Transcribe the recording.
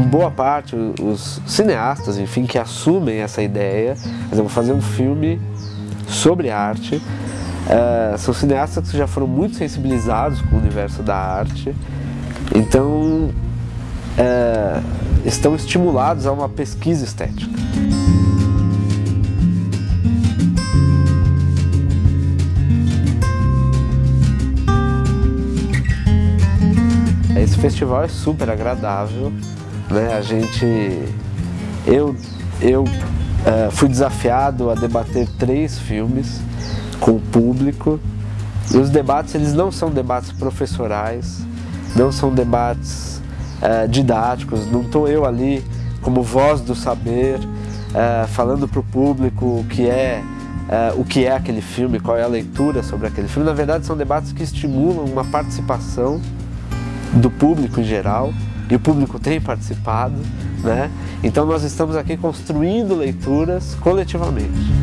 boa parte, os cineastas, enfim, que assumem essa ideia, por exemplo, fazer um filme sobre arte, uh, são cineastas que já foram muito sensibilizados com o universo da arte, então uh, estão estimulados a uma pesquisa estética. Esse festival é super agradável, né? A gente, eu, eu uh, fui desafiado a debater três filmes com o público e os debates eles não são debates professorais, não são debates uh, didáticos, não estou eu ali como voz do saber uh, falando para o público o que é Uh, o que é aquele filme, qual é a leitura sobre aquele filme. Na verdade, são debates que estimulam uma participação do público em geral, e o público tem participado, né? Então nós estamos aqui construindo leituras coletivamente.